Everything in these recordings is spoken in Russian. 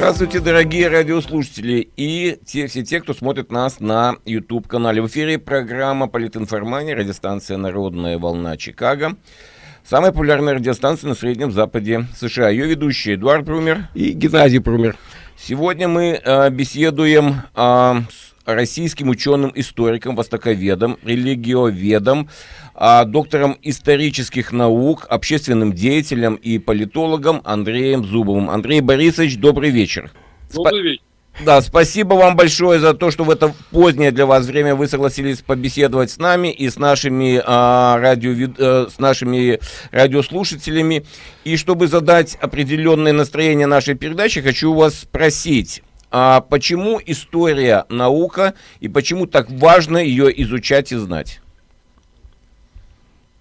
Здравствуйте, дорогие радиослушатели и те, все те, кто смотрит нас на YouTube-канале. В эфире программа «Политинформания», радиостанция «Народная волна Чикаго». Самая популярная радиостанция на Среднем Западе США. Ее ведущие Эдуард Прумер и Геннадий Прумер. Сегодня мы э, беседуем э, с российским ученым-историком, востоковедом, религиоведом, э, доктором исторических наук, общественным деятелем и политологом Андреем Зубовым. Андрей Борисович, добрый вечер. Добрый вечер. Да, спасибо вам большое за то, что в это позднее для вас время вы согласились побеседовать с нами и с нашими, а, радио, э, с нашими радиослушателями. И чтобы задать определенное настроение нашей передачи, хочу вас спросить, а почему история наука и почему так важно ее изучать и знать?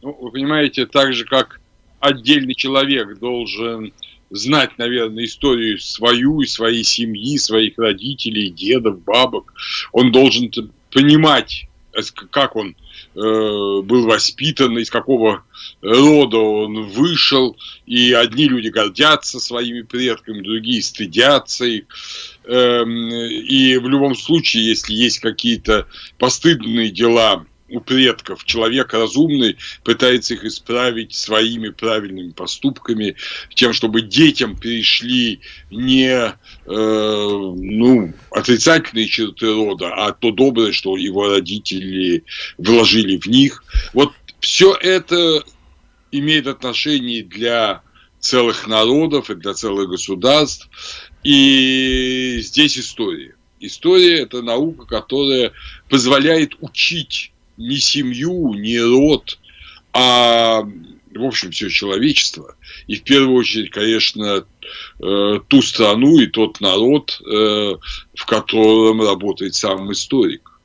Ну, вы понимаете, так же как отдельный человек должен знать, наверное, историю свою и своей семьи, своих родителей, дедов, бабок. Он должен понимать, э, как он был воспитан, из какого рода он вышел, и одни люди гордятся своими предками, другие стыдятся их. Эм, и в любом случае, если есть какие-то постыдные дела у предков. Человек разумный пытается их исправить своими правильными поступками, тем, чтобы детям перешли не э, ну, отрицательные черты рода, а то доброе, что его родители вложили в них. Вот все это имеет отношение для целых народов и для целых государств. И здесь история. История – это наука, которая позволяет учить не семью, не род, а, в общем, все человечество. И в первую очередь, конечно, э, ту страну и тот народ, э, в котором работает сам историк.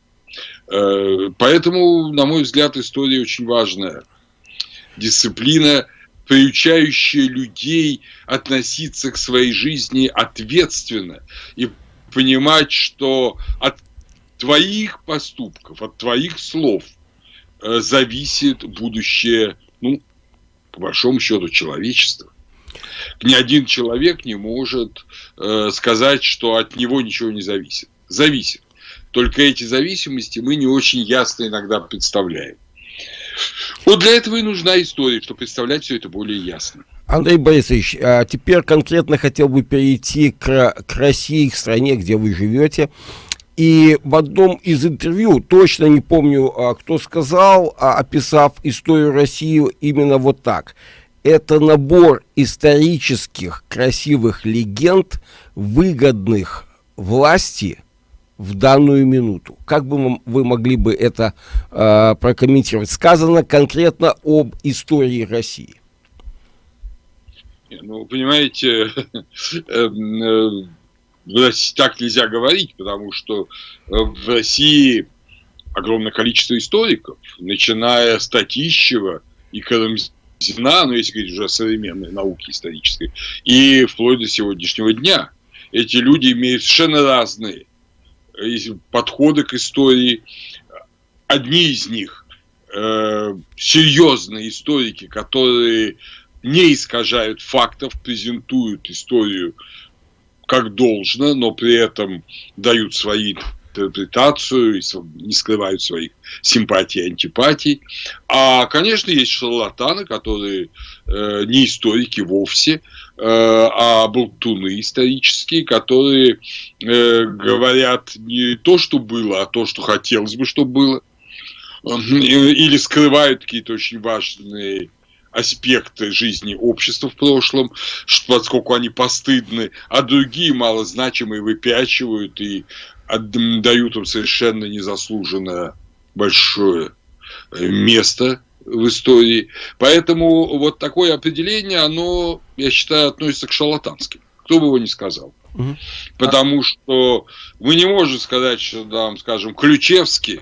Э, поэтому, на мой взгляд, история очень важная. Дисциплина, приучающая людей относиться к своей жизни ответственно и понимать, что от твоих поступков, от твоих слов э, зависит будущее, ну, по большому счету, человечества. Ни один человек не может э, сказать, что от него ничего не зависит. Зависит. Только эти зависимости мы не очень ясно иногда представляем. Вот для этого и нужна история, чтобы представлять все это более ясно. Андрей Борисович, а теперь конкретно хотел бы перейти к, к России, к стране, где вы живете. И в одном из интервью, точно не помню, а, кто сказал, а, описав историю России именно вот так. Это набор исторических красивых легенд, выгодных власти в данную минуту. Как бы вы могли бы это э, прокомментировать? Сказано конкретно об истории России. Ну, понимаете, эм, э, так нельзя говорить, потому что э, в России огромное количество историков, начиная с Татищева и Карамзина, ну, если говорить уже о современной науке исторической, и вплоть до сегодняшнего дня. Эти люди имеют совершенно разные э, подходы к истории. Одни из них э, серьезные историки, которые не искажают фактов, презентуют историю как должно, но при этом дают свои интерпретацию, не скрывают своих симпатий и антипатий. А, конечно, есть шарлатаны, которые э, не историки вовсе, э, а болтуны исторические, которые э, говорят не то, что было, а то, что хотелось бы, чтобы было. Или скрывают какие-то очень важные аспекты жизни общества в прошлом, поскольку они постыдны, а другие малозначимые выпячивают и дают им совершенно незаслуженное большое э, место в истории. Поэтому вот такое определение, оно, я считаю, относится к шарлатанским. Кто бы его ни сказал. Угу. Потому что мы не можем сказать, что, там, скажем, Ключевский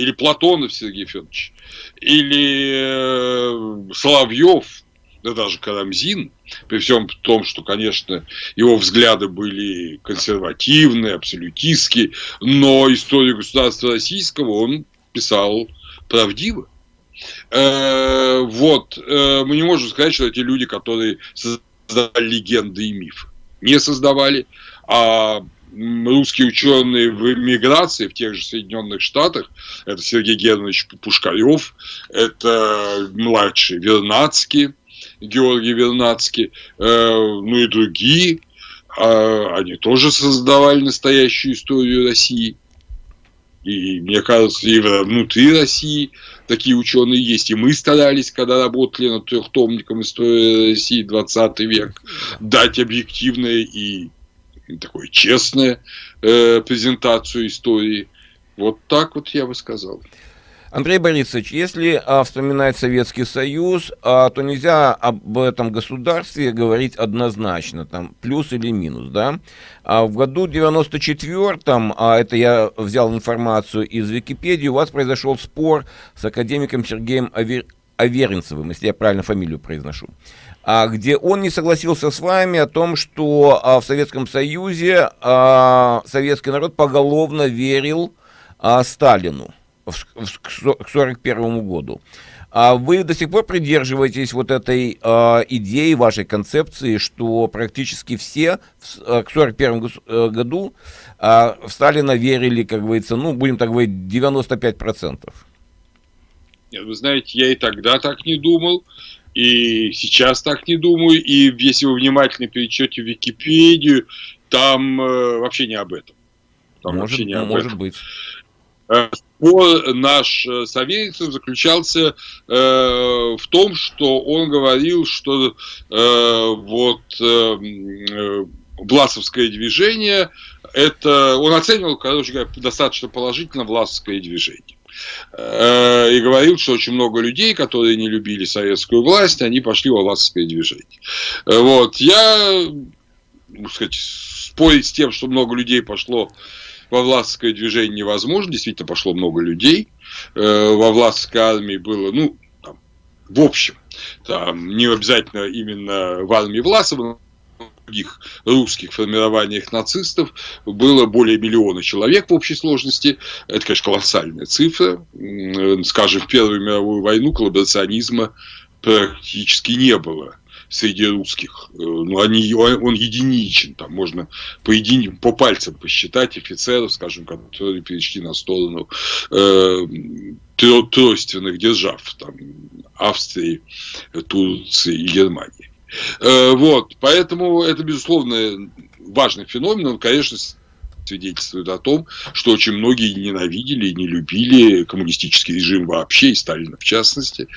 или Платонов Сергей Федорович, или э, Соловьев, да даже Карамзин, при всем том, что, конечно, его взгляды были консервативные, абсолютистские, но историю государства российского он писал правдиво. Э, вот, э, мы не можем сказать, что эти люди, которые создали легенды и мифы, не создавали, А русские ученые в эмиграции в тех же Соединенных Штатах, это Сергей Германович Пушкарев, это младший Вернадский, Георгий Вернадский, э, ну и другие, э, они тоже создавали настоящую историю России. И мне кажется, и внутри России такие ученые есть. И мы старались, когда работали над трехтомником истории России 20 век, дать объективное и такое честное э, презентацию истории. Вот так вот я бы сказал. Андрей Борисович, если а, вспоминать Советский Союз, а, то нельзя об этом государстве говорить однозначно, там, плюс или минус, да. А в году 94-м, а это я взял информацию из Википедии, у вас произошел спор с академиком Сергеем Авер... Аверинцевым, если я правильно фамилию произношу, где он не согласился с вами о том, что а, в Советском Союзе а, советский народ поголовно верил а, Сталину к 1941 году. А вы до сих пор придерживаетесь вот этой идеи, вашей концепции, что практически все к 1941 э, году в Сталина верили, как говорится, ну, будем так говорить, 95%? Нет, вы знаете, я и тогда так не думал, и сейчас так не думаю, и если вы внимательно перечете Википедию, там э, вообще не об этом. Там может, вообще не об может этом. быть. Спор наш э, Савельцев заключался э, в том, что он говорил, что э, вот э, э Власовское движение, это он оценивал, короче говоря, достаточно положительно Власовское движение. Э, и говорил, что очень много людей, которые не любили советскую власть, они пошли во власовское движение. Вот. Я, так сказать, спорить с тем, что много людей пошло во властское движение невозможно, действительно пошло много людей, э, во властской армии было, ну, там, в общем, там, не обязательно именно в армии Власова, других русских формированиях нацистов было более миллиона человек в общей сложности. Это, конечно, колоссальная цифра. Скажем, в Первую мировую войну коллаборационизма практически не было среди русских. Э, ну, они, он единичен, там можно по, едини, по пальцам посчитать офицеров, скажем, которые перешли на сторону э, тройственных держав, там, Австрии, Турции и Германии. Э, вот, поэтому это, безусловно, важный феномен, он, конечно, свидетельствует о том, что очень многие ненавидели и не любили коммунистический режим вообще, и Сталина в частности.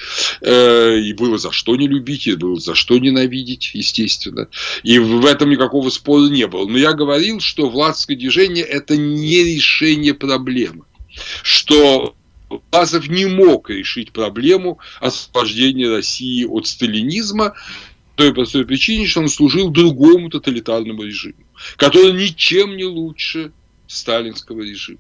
Э, и было за что не любить, и было за что ненавидеть, естественно. И в этом никакого спора не было. Но я говорил, что властское движение – это не решение проблемы. Что Власов не мог решить проблему освобождения России от сталинизма, той простой причине, что он служил другому тоталитарному режиму, который ничем не лучше сталинского режима,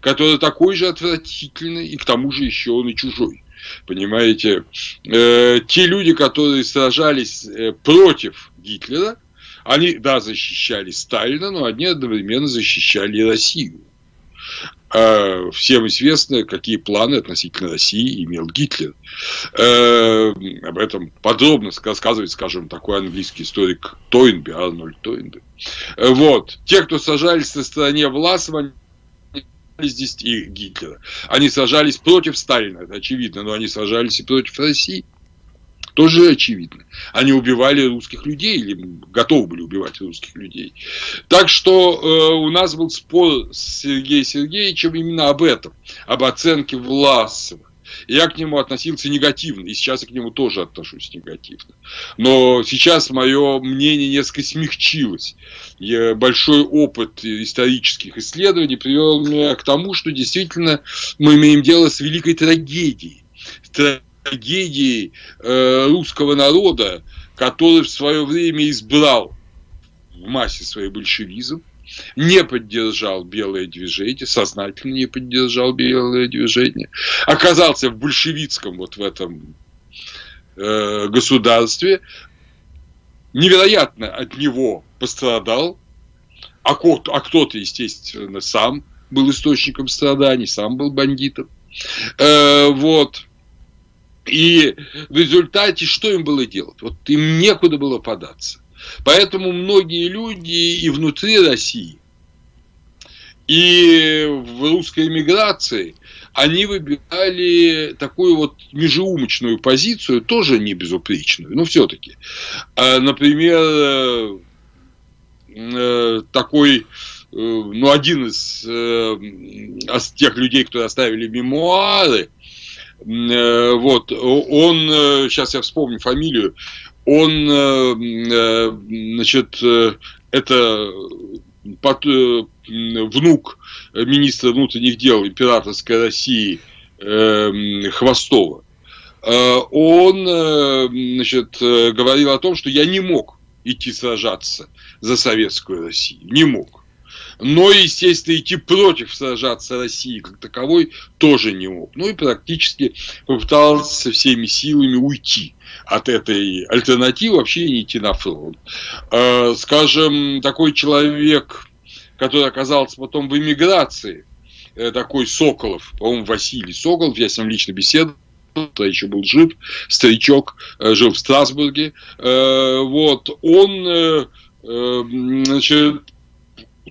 который такой же отвратительный, и к тому же еще он и чужой. Понимаете, э, те люди, которые сражались э, против Гитлера, они, да, защищали Сталина, но они одновременно защищали Россию. А всем известно, какие планы относительно России имел Гитлер. Э, об этом подробно рассказывает, скажем, такой английский историк Тойнби, Арнольд Тойнби. Вот. Те, кто сажались на стороне Власова, здесь и Гитлера. Они сражались против Сталина, это очевидно, но они сражались и против России тоже очевидно. Они убивали русских людей или готовы были убивать русских людей. Так что э, у нас был спор с Сергеем Сергеевичем именно об этом, об оценке Власова. Я к нему относился негативно, и сейчас я к нему тоже отношусь негативно. Но сейчас мое мнение несколько смягчилось. Я, большой опыт исторических исследований привел меня к тому, что действительно мы имеем дело с великой трагедией трагедией э, русского народа, который в свое время избрал в массе свой большевизм, не поддержал белое движение, сознательно не поддержал белое движение, оказался в большевистском вот в этом э, государстве, невероятно от него пострадал, а, а кто-то, естественно, сам был источником страданий, сам был бандитом. Э, вот. И в результате что им было делать? Вот им некуда было податься. Поэтому многие люди и внутри России, и в русской эмиграции, они выбирали такую вот межеумочную позицию, тоже не безупречную, но все-таки. А, например, э, такой ну, один из э, тех людей, кто оставили мемуары, э, вот, он, э, сейчас я вспомню фамилию, он, э, значит, это под, внук министра внутренних дел императорской России Хвостова. Он, значит, говорил о том, что я не мог идти сражаться за советскую Россию, не мог но, естественно, идти против сражаться России как таковой тоже не мог. Ну и практически попытался всеми силами уйти от этой альтернативы, вообще не идти на фронт. Э, скажем, такой человек, который оказался потом в эмиграции, э, такой Соколов, по-моему, Василий Соколов, я с ним лично беседовал, тогда еще был жив, старичок, э, жил в Страсбурге, вот, он, значит,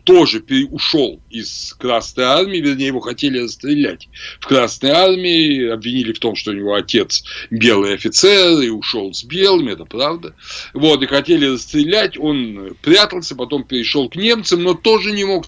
тоже ушел из Красной Армии, вернее, его хотели расстрелять в Красной Армии, обвинили в том, что у него отец белый офицер, и ушел с белыми, это правда. Вот, и хотели расстрелять, он прятался, потом перешел к немцам, но тоже не мог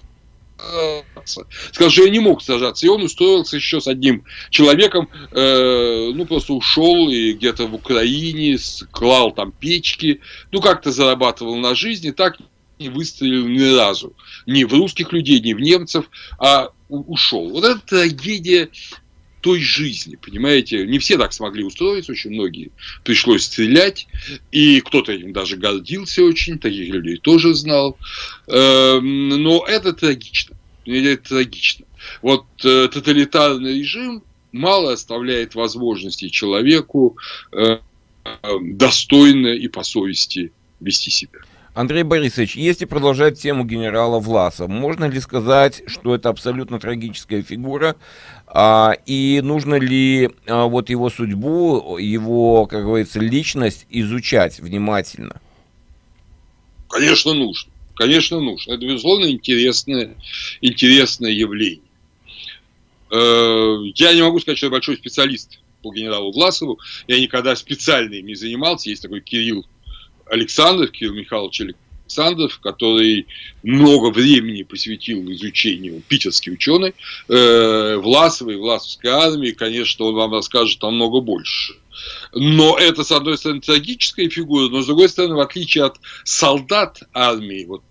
сказал, что я не мог сражаться. И он устроился еще с одним человеком, э, ну, просто ушел и где-то в Украине, клал там печки, ну, как-то зарабатывал на жизни, так не выстрелил ни разу. Ни в русских людей, ни в немцев, а ушел. Вот это трагедия той жизни, понимаете? Не все так смогли устроиться, очень многие пришлось стрелять, и кто-то этим даже гордился очень, таких людей тоже знал. Эм, но это трагично. Это трагично. Вот э, тоталитарный режим мало оставляет возможности человеку э, достойно и по совести вести себя. Андрей Борисович, если продолжать тему генерала Власа, можно ли сказать, что это абсолютно трагическая фигура, а, и нужно ли а, вот его судьбу, его, как говорится, личность изучать внимательно? Конечно, нужно. Конечно, нужно. Это, безусловно, интересное, интересное явление. Э, я не могу сказать, что я большой специалист по генералу Власову. Я никогда специально им не занимался. Есть такой Кирилл Александров, Кирилл Михайлович Александров, который много времени посвятил изучению, питерский ученый, э, Власовой, Власовской армии, конечно, он вам расскажет намного больше. Но это, с одной стороны, трагическая фигура, но, с другой стороны, в отличие от солдат армии, вот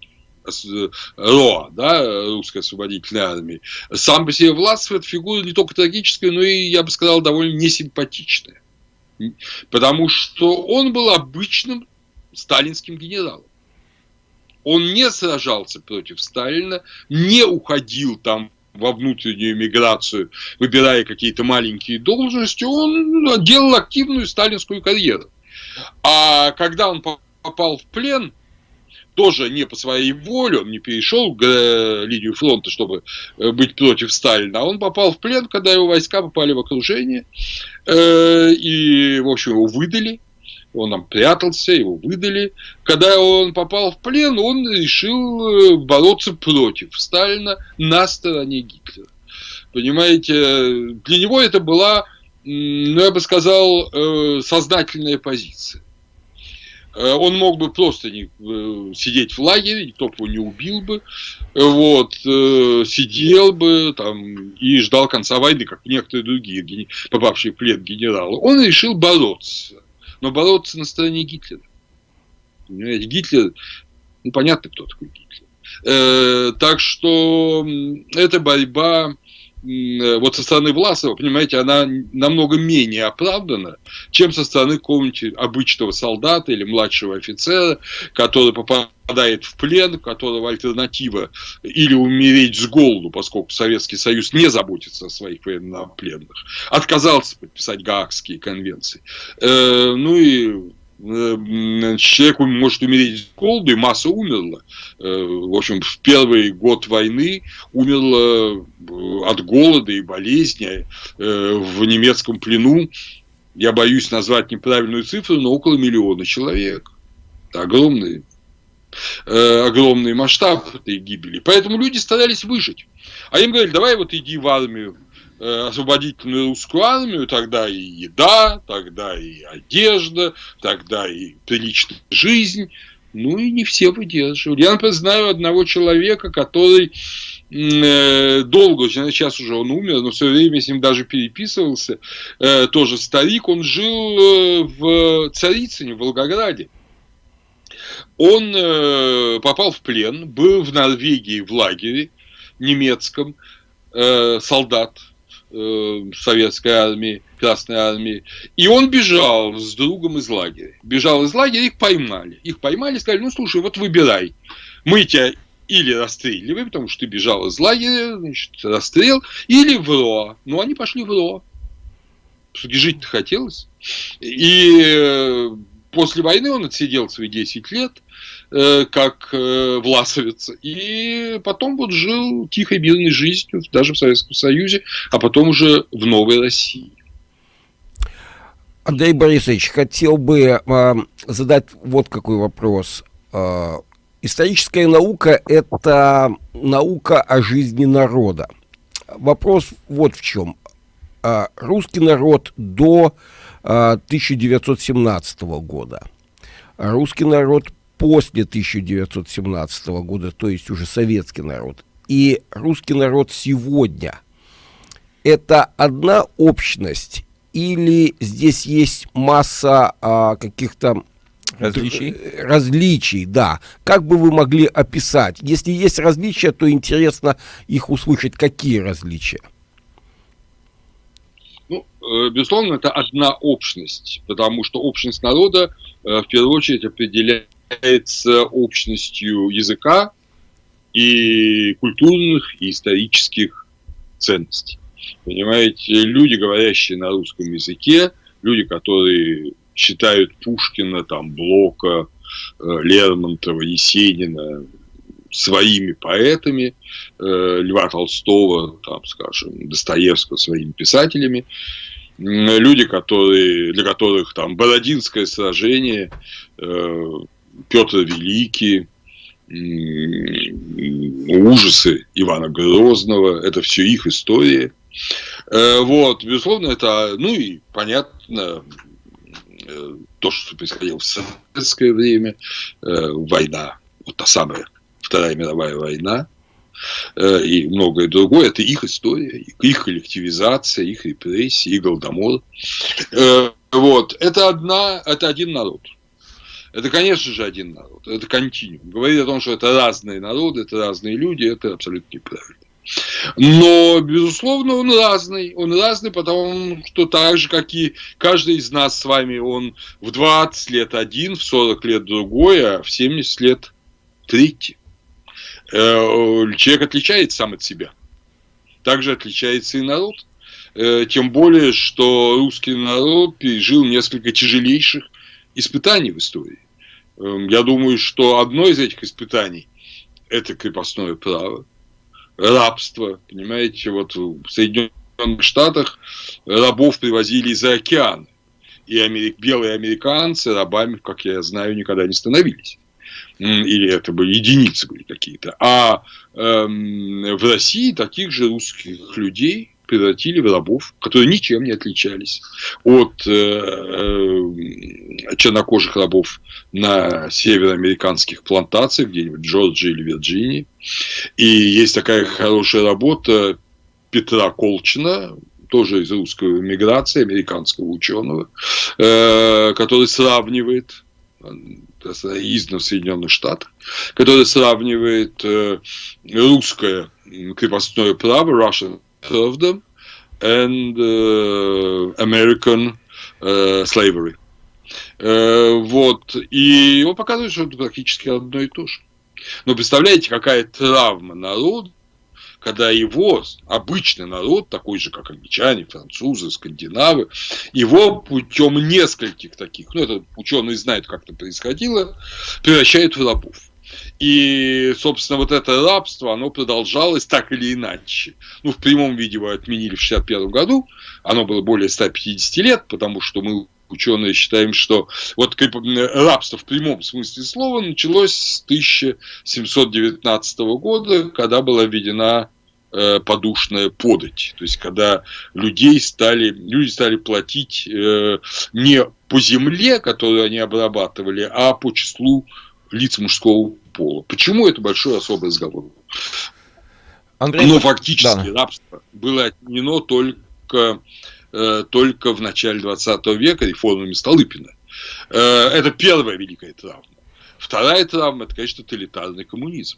э, РОА, да, русской освободительной армии, сам по себе Власов – это фигура не только трагическая, но и, я бы сказал, довольно несимпатичная. Потому что он был обычным сталинским генералом. Он не сражался против Сталина, не уходил там во внутреннюю миграцию, выбирая какие-то маленькие должности, он делал активную сталинскую карьеру. А когда он попал в плен, тоже не по своей воле, он не перешел к линию фронта, чтобы э, быть против Сталина, а он попал в плен, когда его войска попали в окружение, э, и, в общем, его выдали, он там прятался, его выдали. Когда он попал в плен, он решил э, бороться против Сталина на стороне Гитлера. Понимаете, для него это была, ну, я бы сказал, э, сознательная позиция. Э, он мог бы просто не, сидеть в лагере, никто бы его не убил бы, вот, сидел бы там и ждал конца войны, как некоторые другие попавшие в плен генералы. Он решил бороться но бороться на стороне Гитлера. Понимаете, Гитлер, ну, понятно, кто такой Гитлер. Э, так что эта борьба вот со стороны Власова, понимаете, она намного менее оправдана, чем со стороны какого-нибудь обычного солдата или младшего офицера, который попадает в плен, у которого альтернатива или умереть с голоду, поскольку Советский Союз не заботится о своих военнопленных, отказался подписать Гаагские конвенции. Э, ну и Э, человек может умереть с голоду, и масса умерла. Э, в общем, в первый год войны умерла э, от голода и болезни в немецком плену, я боюсь назвать неправильную цифру, но около миллиона человек. Это огромное э, огромный масштаб этой гибели. Поэтому люди старались выжить. А им говорили, давай вот иди в армию, э, освободительную русскую армию, тогда и еда, тогда и одежда, тогда и приличная жизнь. Ну и не все выдерживали. Я, например, знаю одного человека, который э, долго, сейчас уже он умер, но все время с ним даже переписывался, э, тоже старик, он жил э, в Царицыне, в Волгограде. Он попал в плен, был в Норвегии в лагере немецком, солдат, советской армии, Красной армии. И он бежал с другом из лагеря. Бежал из лагеря, их поймали. Их поймали, сказали, ну слушай, вот выбирай. Мы тебя или расстреливаем, потому что ты бежал из лагеря, значит, расстрел, или в РОА. Ну, они пошли в РОА. Жить-то хотелось. И э, после войны он отсидел свои 10 лет, э, как э, власовец, и потом вот жил тихой, мирной жизнью, даже в Советском Союзе, а потом уже в Новой России. Андрей Борисович, хотел бы э, задать вот какой вопрос. Э, историческая наука – это наука о жизни народа. Вопрос вот в чем. Э, русский народ до э, 1917 года, русский народ после 1917 года, то есть уже советский народ, и русский народ сегодня – это одна общность или здесь есть масса а, каких-то Различий? Различий, да. Как бы вы могли описать? Если есть различия, то интересно их услышать. Какие различия? Ну, э, безусловно, это одна общность, потому что общность народа э, в первую очередь определяется общностью языка и культурных и исторических ценностей. Понимаете, люди, говорящие на русском языке, люди, которые считают Пушкина, там, Блока, э, Лермонтова, Есенина своими поэтами, э, Льва Толстого, там, скажем, Достоевского своими писателями, люди, которые, для которых там Бородинское сражение, э, Петр Великий, ужасы Ивана Грозного, это все их история. Э, вот, безусловно, это, ну и понятно, э, то, что происходило в советское время, э, война, вот та самая Вторая мировая война, и многое другое, это их история, их коллективизация, их репрессии, их голодомор. Вот, это одна, это один народ. Это, конечно же, один народ, это континуум. Говорить о том, что это разные народы, это разные люди, это абсолютно неправильно. Но, безусловно, он разный. Он разный, потому что так же, как и каждый из нас с вами, он в 20 лет один, в 40 лет другой, а в 70 лет третий. Э, человек отличается сам от себя. Также отличается и народ. Э, тем более, что русский народ пережил несколько тяжелейших испытаний в истории. Эм, я думаю, что одно из этих испытаний – это крепостное право рабство. Понимаете, вот в Соединенных Штатах рабов привозили из-за океана. И америк, белые американцы рабами, как я знаю, никогда не становились. Или это были единицы были какие-то. А эм, в России таких же русских людей превратили в рабов, которые ничем не отличались от э, э, чернокожих рабов на североамериканских плантациях, где-нибудь в Джорджии или Вирджинии. И есть такая хорошая работа Петра Колчина, тоже из русской миграции, американского ученого, э, который сравнивает издано в Соединенных Штатах, который сравнивает э, русское крепостное право, Russian of them and uh, American uh, slavery. Uh, вот. И он показывает, что это практически одно и то же. Но представляете, какая травма народа, когда его, обычный народ, такой же, как англичане, французы, скандинавы, его путем нескольких таких, ну, это ученые знают, как это происходило, превращают в рабов. И, собственно, вот это рабство, оно продолжалось так или иначе. Ну, в прямом виде его отменили в 1961 году. Оно было более 150 лет, потому что мы ученые считаем, что вот рабство в прямом смысле слова началось с 1719 года, когда была введена э, подушная подать. То есть, когда людей стали, люди стали платить э, не по земле, которую они обрабатывали, а по числу лиц мужского пола. Почему это большой особый разговор? Андрей, Но фактически да. рабство было отменено только Э, только в начале 20 века реформами Столыпина. Э, это первая великая травма. Вторая травма – это, конечно, тоталитарный коммунизм,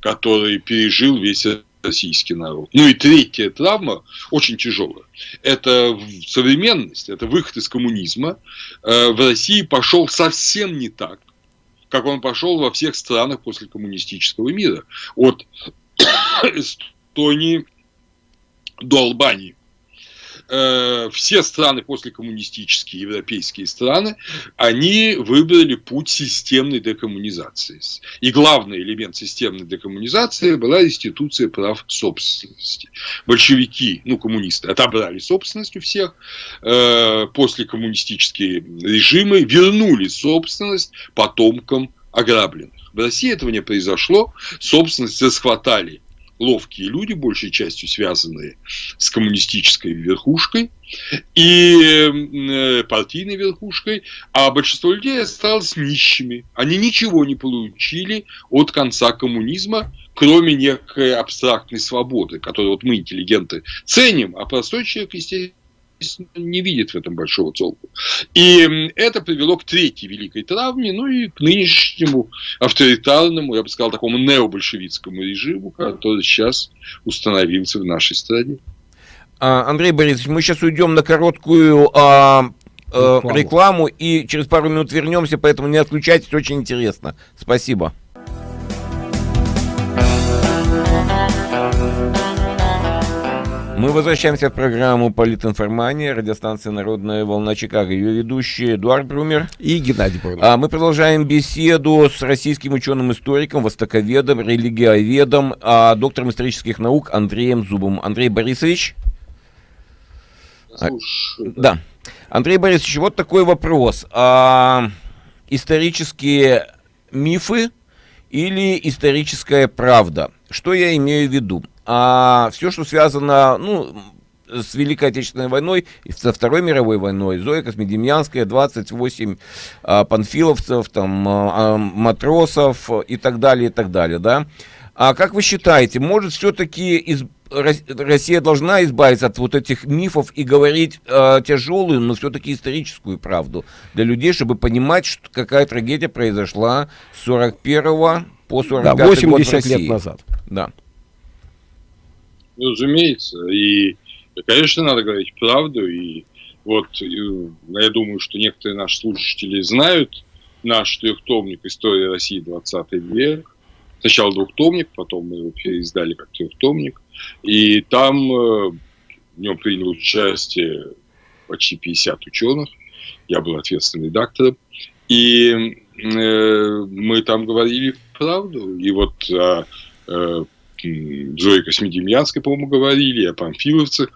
который пережил весь российский народ. Ну и третья травма, очень тяжелая, это современность, это выход из коммунизма. Э, в России пошел совсем не так, как он пошел во всех странах после коммунистического мира. От Эстонии до Албании. Э, все страны после коммунистические европейские страны, они выбрали путь системной декоммунизации. И главный элемент системной декоммунизации была институция прав собственности. Большевики, ну коммунисты, отобрали собственность у всех, э, после коммунистические режимы вернули собственность потомкам ограбленных. В России этого не произошло, собственность расхватали ловкие люди, большей частью связанные с коммунистической верхушкой и э, партийной верхушкой, а большинство людей осталось нищими. Они ничего не получили от конца коммунизма, кроме некой абстрактной свободы, которую вот мы, интеллигенты, ценим, а простой человек, естественно, не видит в этом большого толку. И это привело к третьей великой травме, ну и к нынешнему авторитарному, я бы сказал, такому необольшевистскому режиму, который сейчас установился в нашей стране. А, Андрей Борисович, мы сейчас уйдем на короткую а, а, рекламу. рекламу и через пару минут вернемся, поэтому не отключайтесь, очень интересно. Спасибо. Мы возвращаемся в программу «Политинформания», радиостанция «Народная волна Чикаго». Ее ведущие Эдуард Брумер и Геннадий Брумер. А мы продолжаем беседу с российским ученым-историком, востоковедом, религиоведом, а, доктором исторических наук Андреем Зубом. Андрей Борисович? Слушай, да. да. Андрей Борисович, вот такой вопрос. А, исторические мифы или историческая правда? Что я имею в виду? А все, что связано, ну, с Великой Отечественной войной и со Второй мировой войной. Зоя Космедемьянская, 28 а, панфиловцев, там, а, а, матросов и так далее, и так далее, да. А как вы считаете, может все-таки из... Россия должна избавиться от вот этих мифов и говорить э, тяжелую, но все-таки историческую правду для людей, чтобы понимать, что, какая трагедия произошла с 41 по 45 да, 80 год в России. лет назад. Да. Ну, разумеется. И, конечно, надо говорить правду. И вот я думаю, что некоторые наши слушатели знают наш трехтомник «История России 20 век». Сначала двухтомник, потом мы его переиздали как трехтомник. И там э, в нем принял участие почти 50 ученых. Я был ответственным редактором. И э, мы там говорили правду. И вот э, э, Зои Космедемьянской, по-моему, говорили, о памфиловцах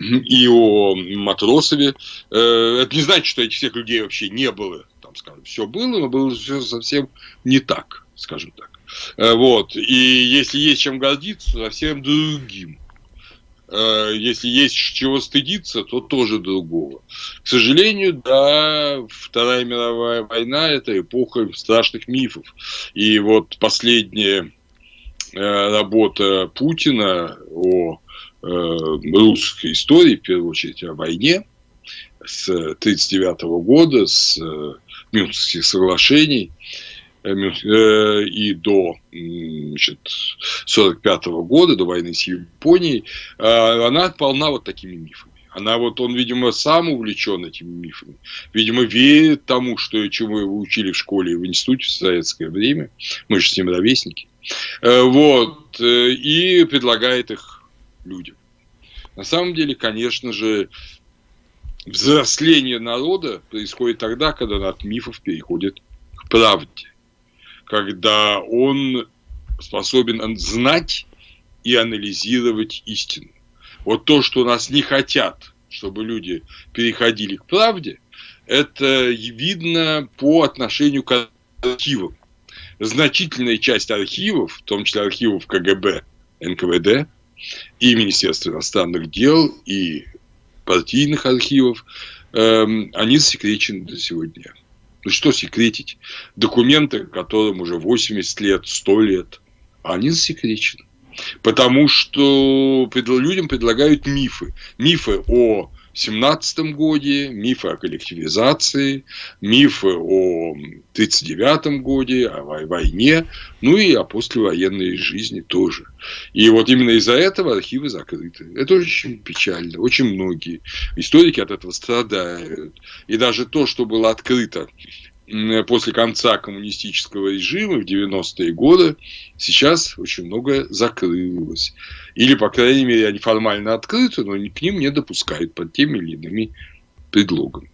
и о Матросове. Э, это не значит, что этих всех людей вообще не было. Там, скажем, все было, но было все совсем не так, скажем так. Э, вот. И если есть чем гордиться, совсем другим. Э, если есть чего стыдиться, то тоже другого. К сожалению, да, Вторая мировая война – это эпоха страшных мифов. И вот последние работа Путина о э, русской истории, в первую очередь о войне с 1939 года, с э, Мюнхенских соглашений и до 1945 года, до войны с Японией, она полна вот такими мифами. Она вот, он, видимо, сам увлечен этими мифами. Видимо, верит тому, что, чему его учили в школе и в институте в советское время. Мы же с ним ровесники. Э, вот, э, и предлагает их людям. На самом деле, конечно же, взросление народа происходит тогда, когда он от мифов переходит к правде. Когда он способен знать и анализировать истину. Вот то, что нас не хотят чтобы люди переходили к правде, это видно по отношению к архивам. Значительная часть архивов, в том числе архивов КГБ, НКВД и Министерства иностранных дел, и партийных архивов, эм, они засекречены до сегодня. Ну что секретить? Документы, которым уже 80 лет, 100 лет, они засекречены. Потому что людям предлагают мифы. Мифы о 17 годе, мифы о коллективизации, мифы о 39 годе, о войне, ну и о послевоенной жизни тоже. И вот именно из-за этого архивы закрыты. Это очень печально. Очень многие историки от этого страдают. И даже то, что было открыто после конца коммунистического режима в 90-е годы сейчас очень многое закрылось. Или, по крайней мере, они формально открыты, но к ним не допускают под теми или иными предлогами.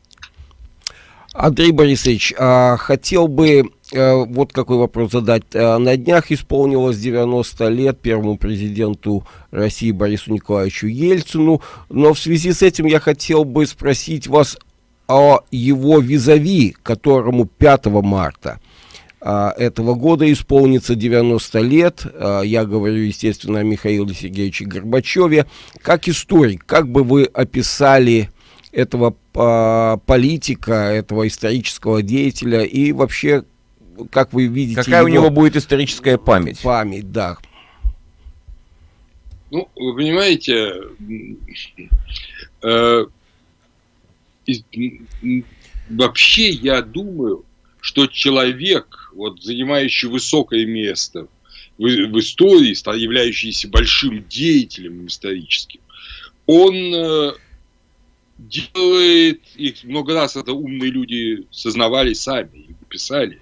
Андрей Борисович, а, хотел бы э, вот какой вопрос задать. Э, на днях исполнилось 90 лет первому президенту России Борису Николаевичу Ельцину, но в связи с этим я хотел бы спросить вас о его визави, которому 5 марта а, этого года исполнится 90 лет. А, я говорю, естественно, о Михаиле Сергеевиче Горбачеве. Как историк, как бы вы описали этого а, политика, этого исторического деятеля и вообще, как вы видите... Какая у него будет историческая память? Память, да. Ну, вы понимаете, э, вообще я думаю, что человек, вот, занимающий высокое место в, в истории, являющийся большим деятелем историческим, он э, делает, и много раз это умные люди сознавали сами и писали,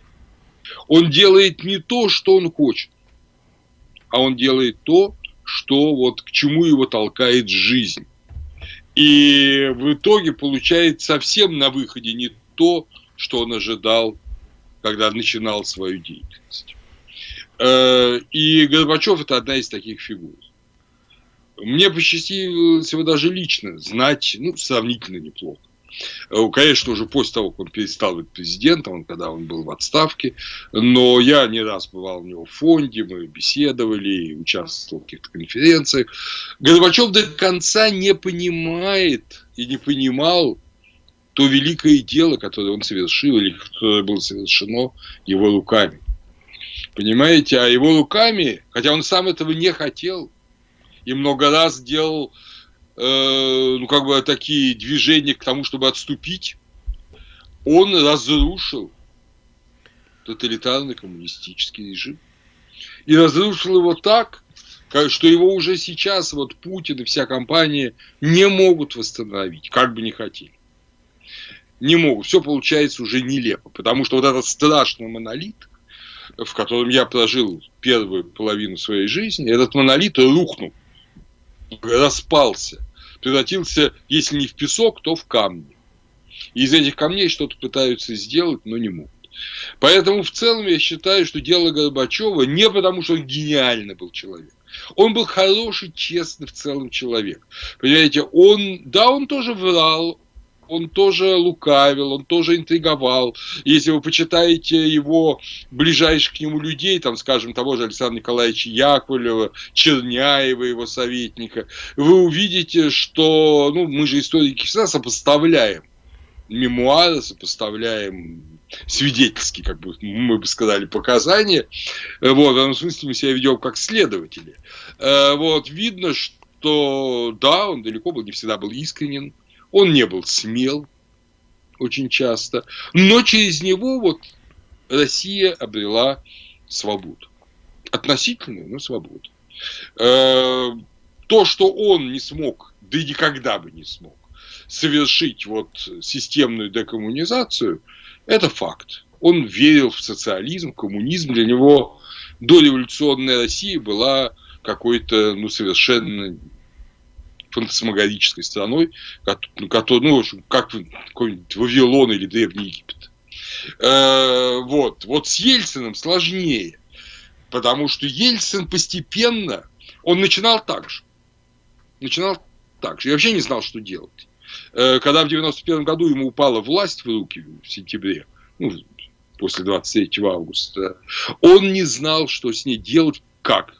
он делает не то, что он хочет, а он делает то, что вот к чему его толкает жизнь. И в итоге получает совсем на выходе не то, что он ожидал, когда начинал свою деятельность. Э, и Горбачев – это одна из таких фигур. Мне посчастливилось его даже лично знать, ну, сравнительно неплохо. Э, конечно, уже после того, как он перестал быть президентом, когда он был в отставке, но я не раз бывал у него в фонде, мы беседовали, участвовал в каких-то конференциях. Горбачев до конца не понимает и не понимал то великое дело, которое он совершил, или которое было совершено его руками. Понимаете, а его руками, хотя он сам этого не хотел, и много раз делал ну, как бы такие движения к тому, чтобы отступить, он разрушил тоталитарный коммунистический режим. И разрушил его так, что его уже сейчас вот Путин и вся компания не могут восстановить, как бы не хотели. Не могут. Все получается уже нелепо, потому что вот этот страшный монолит, в котором я прожил первую половину своей жизни, этот монолит рухнул, распался превратился, если не в песок, то в камни. И из этих камней что-то пытаются сделать, но не могут. Поэтому в целом я считаю, что дело Горбачева не потому, что он гениальный был человек. Он был хороший, честный в целом человек. Понимаете, он, да, он тоже врал, он тоже лукавил, он тоже интриговал. Если вы почитаете его ближайших к нему людей, там, скажем, того же Александра Николаевича Яковлева, Черняева, его советника, вы увидите, что, ну, мы же историки всегда сопоставляем мемуары, сопоставляем свидетельские, как бы мы бы сказали, показания. Вот, в этом смысле мы себя ведем как следователи. Э, вот, видно, что да, он далеко был, не всегда был искренен, он не был смел очень часто, но через него вот Россия обрела свободу. Относительную, но свободу. Э, то, что он не смог, да и никогда бы не смог, совершить вот системную декоммунизацию, это факт. Он верил в социализм, коммунизм. Для него дореволюционная Россия была какой-то, ну, совершенно фантасмагорической страной, который, ну, в общем, как какой-нибудь Вавилон или Древний Египет. Э, вот. Вот с Ельциным сложнее, потому что Ельцин постепенно, он начинал так же. Начинал так же. Я вообще не знал, что делать. э, когда в 91 году ему упала власть в руки в сентябре, ну, после 23 августа, он не знал, что с ней делать, как,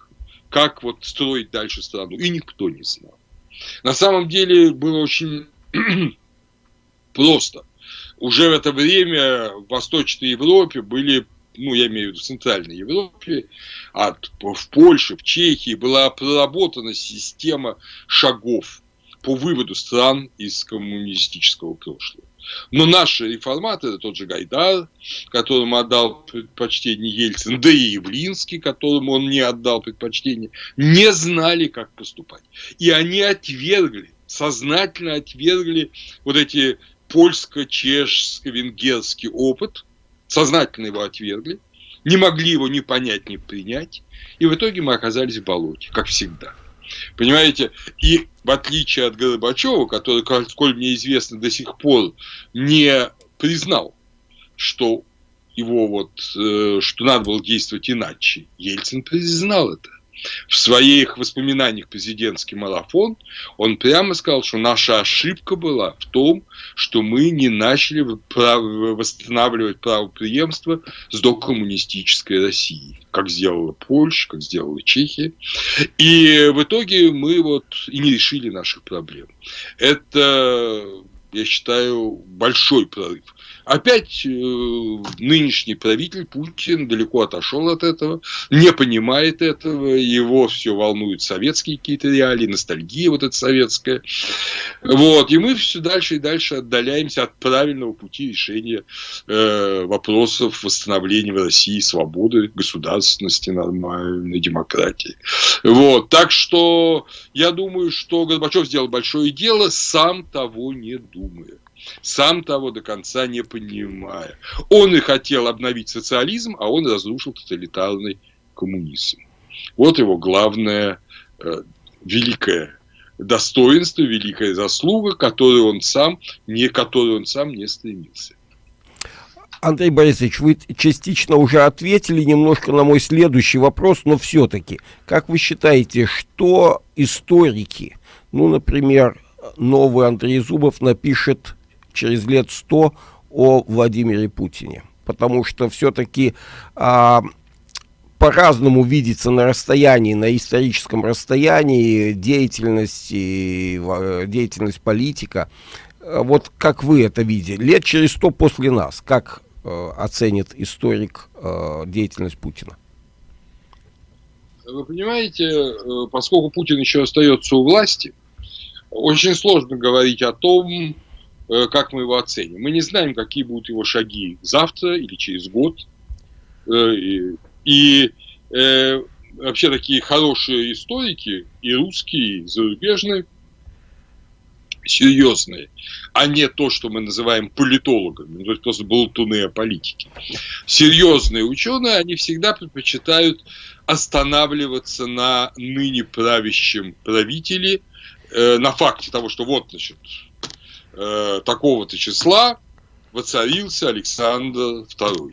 как вот строить дальше страну, и никто не знал. На самом деле было очень просто. Уже в это время в Восточной Европе были ну, я имею в виду в Центральной Европе, от, в Польше, в Чехии была проработана система шагов по выводу стран из коммунистического прошлого. Но наши реформаторы, тот же Гайдар, которому отдал предпочтение Ельцин, да и Явлинский, которому он не отдал предпочтение, не знали, как поступать. И они отвергли, сознательно отвергли вот эти польско-чешско-венгерский опыт, сознательно его отвергли, не могли его ни понять, ни принять, и в итоге мы оказались в болоте, как всегда. Понимаете? И в отличие от Горбачева, который, сколь мне известно, до сих пор не признал, что его вот, э, что надо было действовать иначе, Ельцин признал это. В своих воспоминаниях президентский марафон он прямо сказал, что наша ошибка была в том, что мы не начали восстанавливать правоприемство с докоммунистической России, как сделала Польша, как сделала Чехия. И в итоге мы вот и не решили наших проблем. Это, я считаю, большой прорыв. Опять э, нынешний правитель Путин далеко отошел от этого, не понимает этого, его все волнуют советские какие-то реалии, ностальгия вот эта советская. Вот, и мы все дальше и дальше отдаляемся от правильного пути решения э, вопросов восстановления в России свободы, государственности, нормальной демократии. Вот, так что я думаю, что Горбачев сделал большое дело, сам того не думая сам того до конца не понимая. Он и хотел обновить социализм, а он разрушил тоталитарный коммунизм. Вот его главное э, великое достоинство, великая заслуга, которую он сам не, которую он сам не стремился. Андрей Борисович, вы частично уже ответили немножко на мой следующий вопрос, но все-таки, как вы считаете, что историки, ну, например, новый Андрей Зубов напишет через лет сто о Владимире Путине. Потому что все-таки а, по-разному видится на расстоянии, на историческом расстоянии деятельность, и, деятельность политика. Вот как вы это видите? Лет через сто после нас, как э, оценит историк э, деятельность Путина? Вы понимаете, э, поскольку Путин еще остается у власти, очень сложно говорить о том, как мы его оценим. Мы не знаем, какие будут его шаги завтра или через год. Э, и э, вообще такие хорошие историки, и русские, и зарубежные, серьезные, а не то, что мы называем политологами, ну, то есть просто болтуны о политике. Серьезные ученые, они всегда предпочитают останавливаться на ныне правящем правителе, э, на факте того, что вот, значит, э, такого-то числа воцарился Александр II.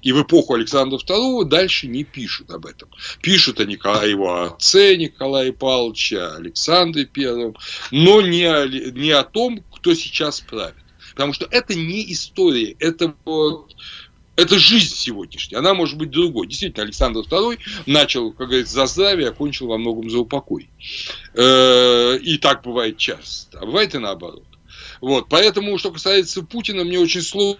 И в эпоху Александра II дальше не пишут об этом. Пишут о Николае, его отце Николае Павловича, Александре Первом, но не о, не о том, кто сейчас правит. Потому что это не история, это вот это жизнь сегодняшняя, она может быть другой. Действительно, Александр II начал, как говорится, за здравие, окончил во многом за упокой. Э, и так бывает часто, а бывает и наоборот. Вот, поэтому, что касается Путина, мне очень сложно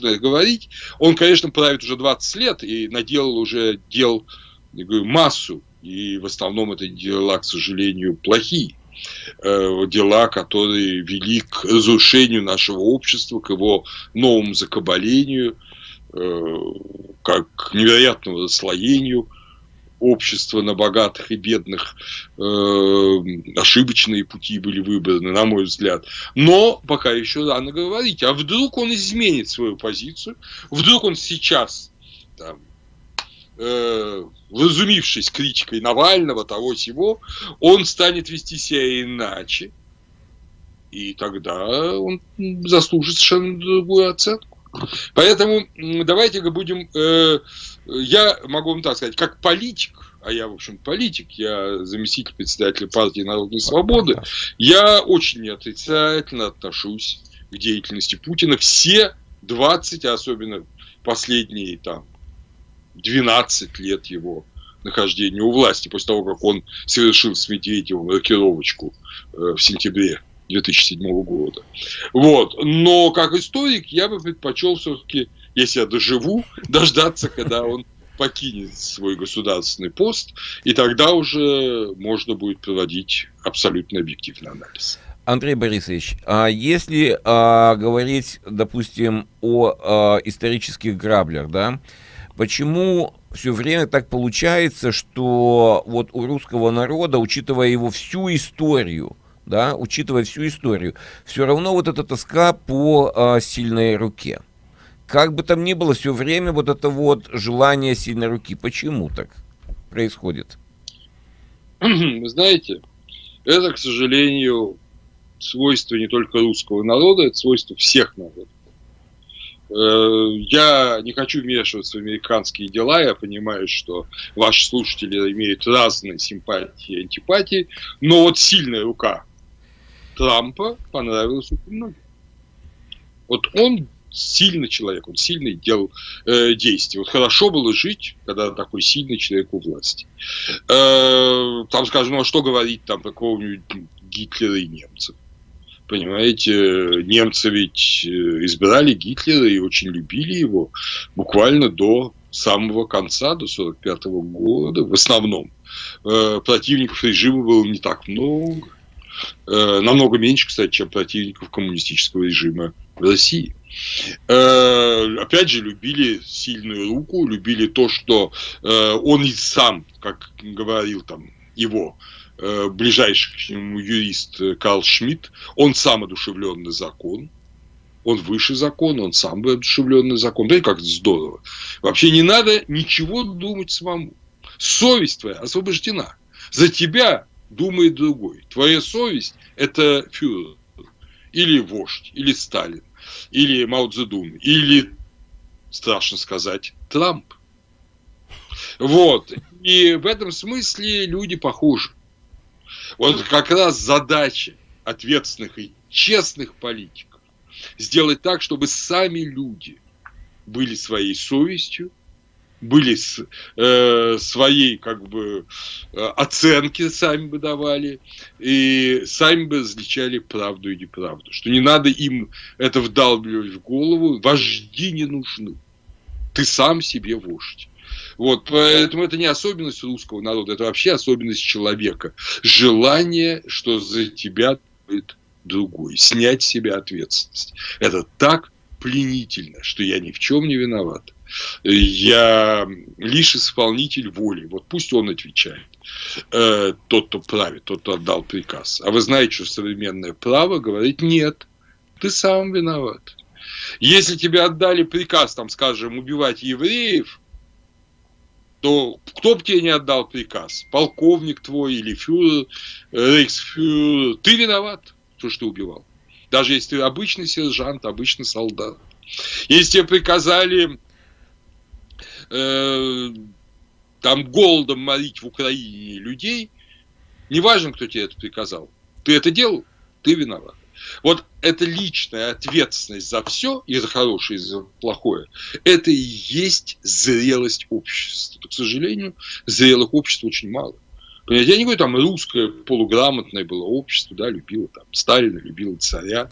говорить. Он, конечно, правит уже 20 лет и наделал уже дел говорю, массу. И в основном это дела, к сожалению, плохие э, дела, которые вели к разрушению нашего общества, к его новому закабалению, э, к невероятному расслоению общества на богатых и бедных э, ошибочные пути были выбраны, на мой взгляд. Но пока еще рано говорить. А вдруг он изменит свою позицию? Вдруг он сейчас, там, э, разумившись критикой Навального, того всего, он станет вести себя иначе. И тогда он заслужит совершенно другую оценку. Поэтому давайте будем, э, я могу вам так сказать, как политик, а я, в общем, политик, я заместитель председателя партии Народной Свободы, я очень отрицательно отношусь к деятельности Путина. Все 20, а особенно последние там 12 лет его нахождения у власти, после того, как он совершил с Медведевым рокировочку э, в сентябре 2007 года. Вот. Но как историк я бы предпочел все-таки, если я доживу, дождаться, когда он покинет свой государственный пост, и тогда уже можно будет проводить абсолютно объективный анализ. Андрей Борисович, а если а, говорить, допустим, о а, исторических граблях, да, почему все время так получается, что вот у русского народа, учитывая его всю историю, да, учитывая всю историю, все равно вот эта тоска по а, сильной руке. Как бы там ни было, все время вот это вот желание сильной руки. Почему так происходит? Вы знаете, это, к сожалению, свойство не только русского народа, это свойство всех народов. Э, я не хочу вмешиваться в американские дела, я понимаю, что ваши слушатели имеют разные симпатии и антипатии, но вот сильная рука Трампа понравилась очень многим. Вот он сильный человек, он сильный делал э, действия. Вот хорошо было жить, когда такой сильный человек у власти. Э, там, скажем, ну а что говорить там про какого-нибудь Гитлера и немцев? Понимаете, немцы ведь э, избирали Гитлера и очень любили его буквально до самого конца, до 1945 года, в основном. Э, противников режима было не так много. Э, намного меньше, кстати, чем противников коммунистического режима в России. Э, опять же, любили сильную руку, любили то, что э, он и сам, как говорил там его ближайший к нему юрист Карл Шмидт, он сам одушевленный закон, он выше закона, он сам одушевленный закон. Да и как здорово. Вообще не надо ничего думать самому. Совесть твоя освобождена. За тебя думает другой. Твоя совесть – это фюрер, или вождь, или Сталин, или Мао Цзэдун, или, страшно сказать, Трамп. Вот. И в этом смысле люди похожи. Вот как раз задача ответственных и честных политиков сделать так, чтобы сами люди были своей совестью, были с, э, своей как бы э, оценки сами бы давали и сами бы различали правду и неправду. Что не надо им это вдалбливать в голову. Вожди не нужны. Ты сам себе вождь. Вот, поэтому это не особенность русского народа, это вообще особенность человека. Желание, что за тебя будет другой, снять с себя ответственность. Это так пленительно, что я ни в чем не виноват я лишь исполнитель воли. Вот пусть он отвечает. Э, тот, кто правит, тот, кто отдал приказ. А вы знаете, что современное право говорит нет, ты сам виноват. Если тебе отдали приказ, там, скажем, убивать евреев, то кто бы тебе не отдал приказ? Полковник твой или фюрер, рейхсфюрер, ты виноват, то, что ты убивал. Даже если ты обычный сержант, обычный солдат. Если тебе приказали э, там голодом морить в Украине людей, неважно, кто тебе это приказал, ты это делал, ты виноват. Вот эта личная ответственность за все, и за хорошее, и за плохое, это и есть зрелость общества. к сожалению, зрелых обществ очень мало. Понимаете, я не говорю, там русское полуграмотное было общество, да, любило там Сталина, любило царя.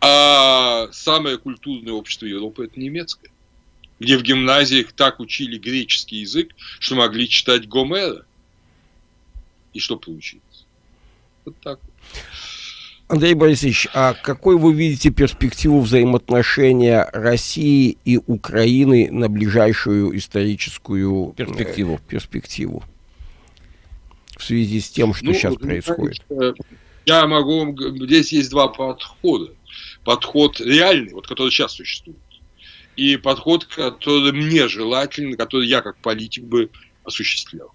А самое культурное общество Европы – это немецкое где в гимназиях так учили греческий язык, что могли читать Гомера. И что получилось? Вот так Андрей Борисович, а какой вы видите перспективу взаимоотношения России и Украины на ближайшую историческую э, перспективу? перспективу в связи с тем, что ну, сейчас происходит? Я могу... Здесь есть два подхода. Подход реальный, вот который сейчас существует и подход, который мне желательно, который я как политик бы осуществлял.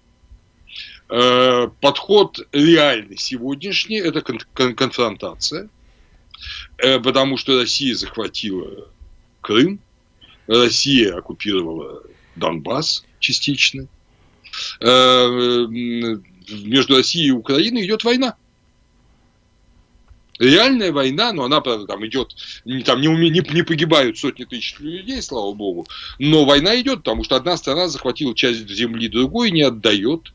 Э, подход реальный сегодняшний – это конфронтация, э, потому что Россия захватила Крым, Россия оккупировала Донбасс частично, э, между Россией и Украиной идет война. Реальная война, но она, правда, там идет, там не, не, не погибают сотни тысяч людей, слава богу, но война идет, потому что одна страна захватила часть земли, другой не отдает,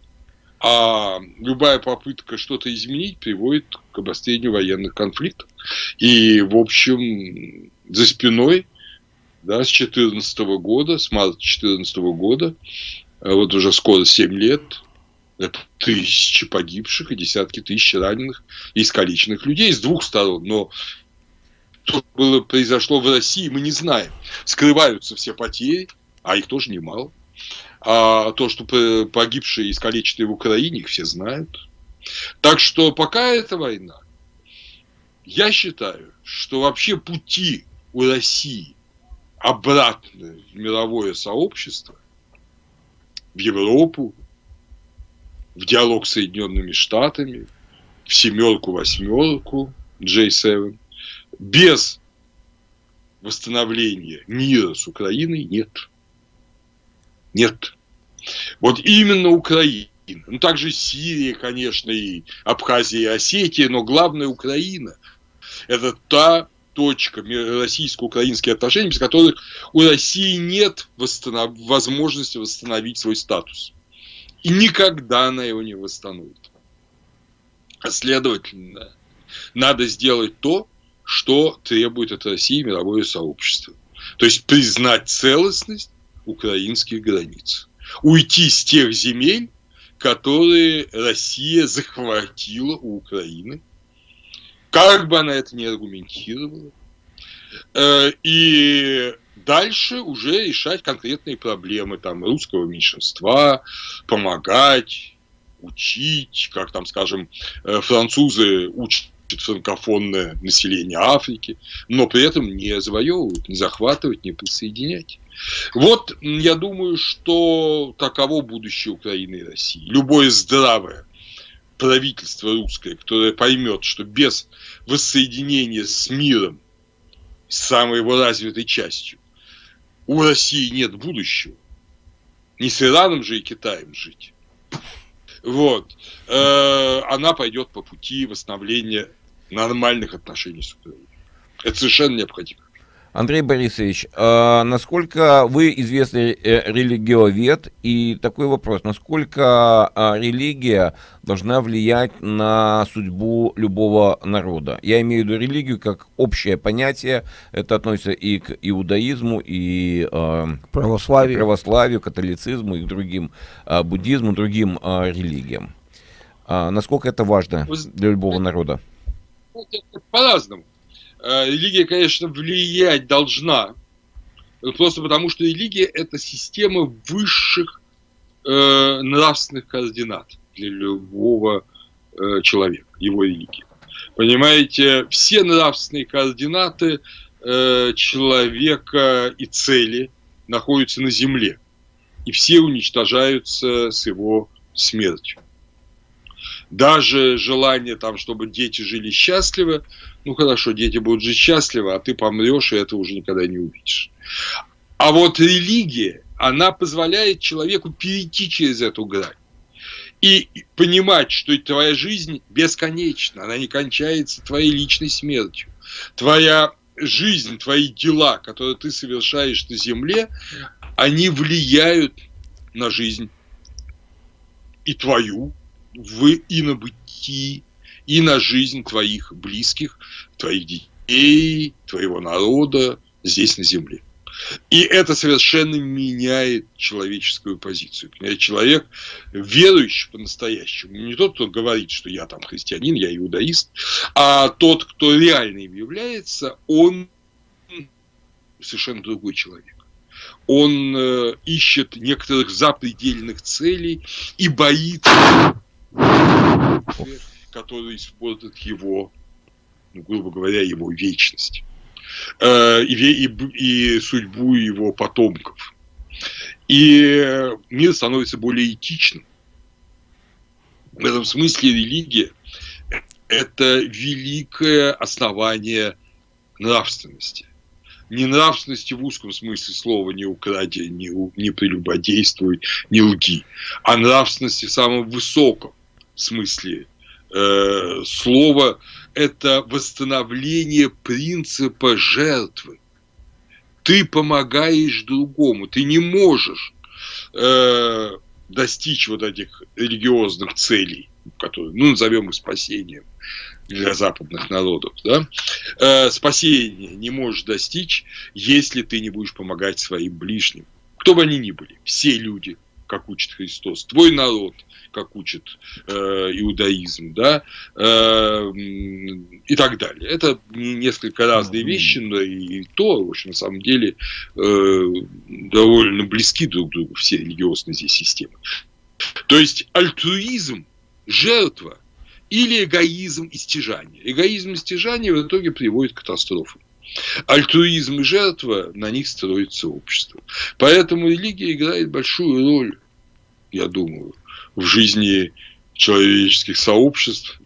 а любая попытка что-то изменить приводит к обострению военных конфликтов. И, в общем, за спиной да, с 2014 года, с марта 2014 года, а вот уже скоро 7 лет, это тысячи погибших и десятки тысяч раненых и искалеченных людей с двух сторон. Но что было, произошло в России, мы не знаем. Скрываются все потери, а их тоже немало. А то, что погибшие и искалеченные в Украине, их все знают. Так что пока эта война, я считаю, что вообще пути у России обратно в мировое сообщество, в Европу, в диалог с Соединенными Штатами, в семерку-восьмерку J7, без восстановления мира с Украиной нет. Нет. Вот именно Украина. Ну, также Сирия, конечно, и Абхазия, и Осетия, но главное Украина. Это та точка российско-украинские отношения, без которых у России нет восстанов... возможности восстановить свой статус. И никогда она его не восстановит. А следовательно, надо сделать то, что требует от России мировое сообщество. То есть признать целостность украинских границ. Уйти с тех земель, которые Россия захватила у Украины, как бы она это ни аргументировала, э, и дальше уже решать конкретные проблемы там русского меньшинства, помогать, учить, как там, скажем, э, французы учат франкофонное население Африки, но при этом не завоевывать, не захватывать, не присоединять. Вот я думаю, что таково будущее Украины и России. Любое здравое правительство русское, которое поймет, что без воссоединения с миром, с самой его развитой частью, у России нет будущего. Не с Ираном же и Китаем жить. Вот. Э, она пойдет по пути восстановления нормальных отношений с Украиной. Это совершенно необходимо. Андрей Борисович, э, насколько вы известный э, религиовед, и такой вопрос, насколько э, религия должна влиять на судьбу любого народа? Я имею в виду религию как общее понятие, это относится и к иудаизму, и э, православию. православию, католицизму, и к другим, э, буддизму, другим э, религиям. Э, насколько это важно для любого народа? По-разному. Э, религия, конечно, влиять должна, просто потому что религия – это система высших э, нравственных координат для любого э, человека, его религии. Понимаете, все нравственные координаты э, человека и цели находятся на земле, и все уничтожаются с его смертью даже желание там, чтобы дети жили счастливо, ну хорошо, дети будут жить счастливо, а ты помрешь, и это уже никогда не увидишь. А вот религия, она позволяет человеку перейти через эту грань и понимать, что твоя жизнь бесконечна, она не кончается твоей личной смертью. Твоя жизнь, твои дела, которые ты совершаешь на земле, они влияют на жизнь и твою, в инобытии и на жизнь твоих близких, твоих детей, твоего народа здесь на земле. И это совершенно меняет человеческую позицию. Человек, верующий по-настоящему, не тот, кто говорит, что я там христианин, я иудаист, а тот, кто реально им является, он совершенно другой человек. Он э, ищет некоторых запредельных целей и боится которые испортят его, ну, грубо говоря, его вечность э, и, и, и судьбу его потомков. И мир становится более этичным. В этом смысле религия – это великое основание нравственности. не нравственности в узком смысле слова, не укради, не, не прелюбодействуй, не лги, а нравственности в самом высоком смысле э, слова – это восстановление принципа жертвы. Ты помогаешь другому, ты не можешь э, достичь вот этих религиозных целей, которые, ну, назовем их спасением для западных народов, да, э, спасения не можешь достичь, если ты не будешь помогать своим ближним. Кто бы они ни были, все люди, как учит Христос, твой народ, как учит э, иудаизм, да, э, и так далее. Это несколько разные вещи, но и то, в общем, на самом деле, э, довольно близки друг к другу все религиозные здесь системы. То есть альтруизм, жертва или эгоизм и стяжание. Эгоизм и стяжание в итоге приводит к катастрофам. Альтруизм и жертва, на них строится общество. Поэтому религия играет большую роль, я думаю, в жизни человеческих сообществ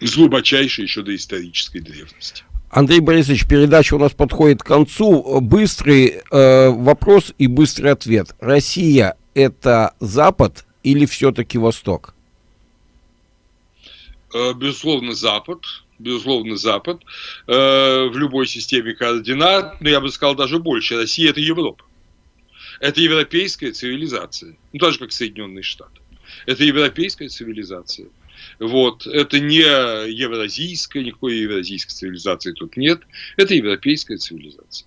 с глубочайшей еще до исторической древности. Андрей Борисович, передача у нас подходит к концу. Быстрый э, вопрос и быстрый ответ. Россия это Запад или все-таки Восток? Э, безусловно, Запад. Безусловно, Запад. Э, в любой системе координат, но я бы сказал даже больше. Россия – это Европа. Это европейская цивилизация. Ну, так же, как Соединенные Штаты. Это европейская цивилизация. Вот. Это не евразийская, никакой евразийской цивилизации тут нет. Это европейская цивилизация.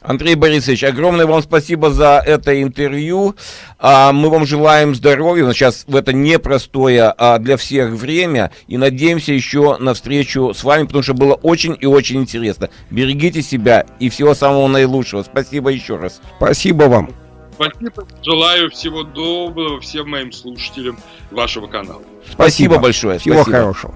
Андрей Борисович, огромное вам спасибо за это интервью. А, мы вам желаем здоровья. Сейчас в это непростое а, для всех время. И надеемся еще на встречу с вами, потому что было очень и очень интересно. Берегите себя и всего самого наилучшего. Спасибо еще раз. Спасибо вам. Спасибо. Желаю всего доброго всем моим слушателям вашего канала. Спасибо, спасибо большое. Всего спасибо. хорошего.